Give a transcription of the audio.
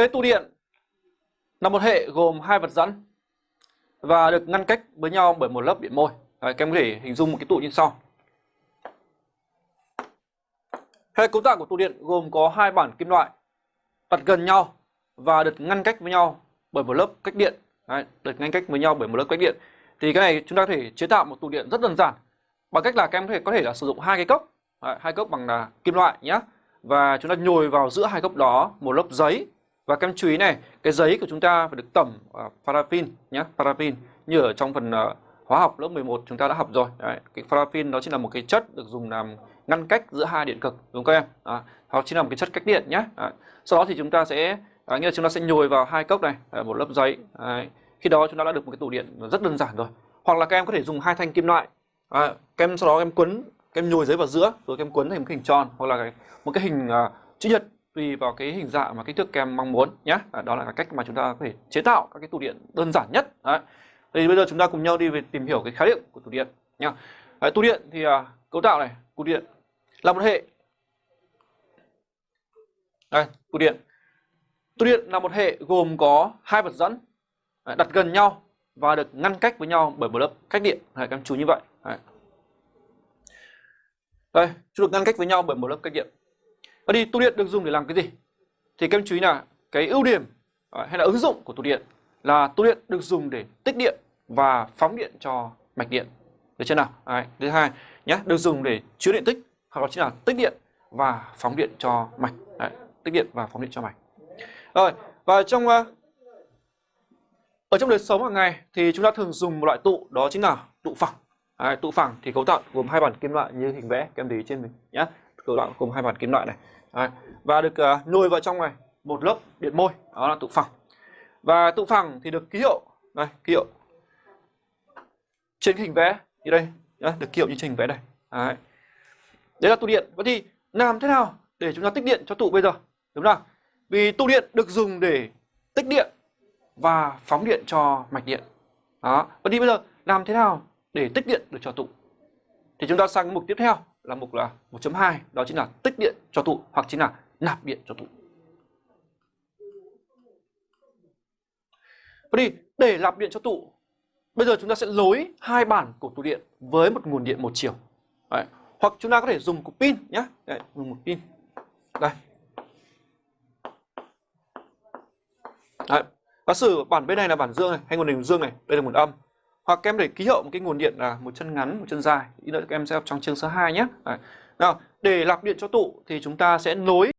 Cái tụ điện là một hệ gồm hai vật dẫn và được ngăn cách với nhau bởi một lớp điện môi. Đấy, các em có thể hình dung một cái tụ như sau. Hệ cấu tạo của tụ điện gồm có hai bản kim loại đặt gần nhau và được ngăn cách với nhau bởi một lớp cách điện. Đấy, được ngăn cách với nhau bởi một lớp cách điện. Thì cái này chúng ta có thể chế tạo một tụ điện rất đơn giản bằng cách là các em có thể có thể là sử dụng hai cái cốc, Đấy, hai cốc bằng là kim loại nhé. Và chúng ta nhồi vào giữa hai cốc đó một lớp giấy và các em chú ý này, cái giấy của chúng ta phải được tẩm uh, paraffin nhé, paraffin như ở trong phần uh, hóa học lớp 11 chúng ta đã học rồi. Đấy, cái paraffin đó chính là một cái chất được dùng làm ngăn cách giữa hai điện cực đúng không các em? À, hoặc chính là một cái chất cách điện nhé. À, Sau đó thì chúng ta sẽ à, nghĩa là chúng ta sẽ nhồi vào hai cốc này, à, một lớp giấy. À, Khi đó chúng ta đã được một cái tủ điện rất đơn giản rồi. Hoặc là các em có thể dùng hai thanh kim loại. À, các em sau đó các em quấn, các em nhồi giấy vào giữa rồi các em quấn thành một cái hình tròn hoặc là cái, một cái hình uh, chữ nhật tùy vào cái hình dạng mà kích thước kem mong muốn nhé. À, đó là cái cách mà chúng ta có thể chế tạo các cái tủ điện đơn giản nhất. Đấy. Thì bây giờ chúng ta cùng nhau đi về tìm hiểu cái khái niệm của tủ điện nhá. Đấy, tủ điện thì à, cấu tạo này, Tủ điện là một hệ đây, Tủ điện. Tủ điện là một hệ gồm có hai vật dẫn đặt gần nhau và được ngăn cách với nhau bởi một lớp cách điện. Đấy, các em chú như vậy. Đấy. Đây, chúng được ngăn cách với nhau bởi một lớp cách điện. Và đi tụ điện được dùng để làm cái gì? Thì các em chú ý là cái ưu điểm ờ, hay là ứng dụng của tụ điện là tụ điện được dùng để tích điện và phóng điện cho mạch điện. Được chưa nào? Đấy, thứ hai nhé, được dùng để chứa điện tích hoặc là chính là tích điện và phóng điện cho mạch. Đấy, tích điện và phóng điện cho mạch. Rồi, và trong ờ, ở trong đời sống hàng ngày thì chúng ta thường dùng một loại tụ đó chính là tụ phẳng. Đấy, tụ phẳng thì cấu tạo gồm hai bản kim loại như hình vẽ các em để ý trên mình nhé. Cấu tạo gồm hai bản kim loại này. Đấy, và được ờ, uh, nuôi vào trong này một lớp điện môi, đó là tụ phẳng. Và tụ phẳng thì được ký hiệu đây, ký hiệu trên hình vẽ như đây, đó, được ký hiệu như trên hình vẽ đây. Đấy. Đấy là tụ điện. Vậy thì làm thế nào để chúng ta tích điện cho tụ bây giờ? Đúng không? Vì tụ điện được dùng để tích điện và phóng điện cho mạch điện. Đó. Vậy thì bây giờ làm thế nào để tích điện được cho tụ? Thì chúng ta sang mục tiếp theo là mục là 1.2 đó chính là tích điện cho tụ hoặc chính là nạp điện cho tụ. Vậy thì để nạp điện cho tụ bây giờ chúng ta sẽ nối hai bản của tụ điện với một nguồn điện một chiều. Đấy. Hoặc chúng ta có thể dùng cục pin nhé. Đấy, dùng một pin. Đây. Đấy. Giả sử bản bên này là bản dương này, hay nguồn điện dương này, đây là nguồn âm. Hoặc các em để ký hiệu một cái nguồn điện là một chân ngắn, một chân dài. Ý nữa các em sẽ học trong chương số 2 nhé. Nào, để lọc điện cho tụ thì chúng ta sẽ nối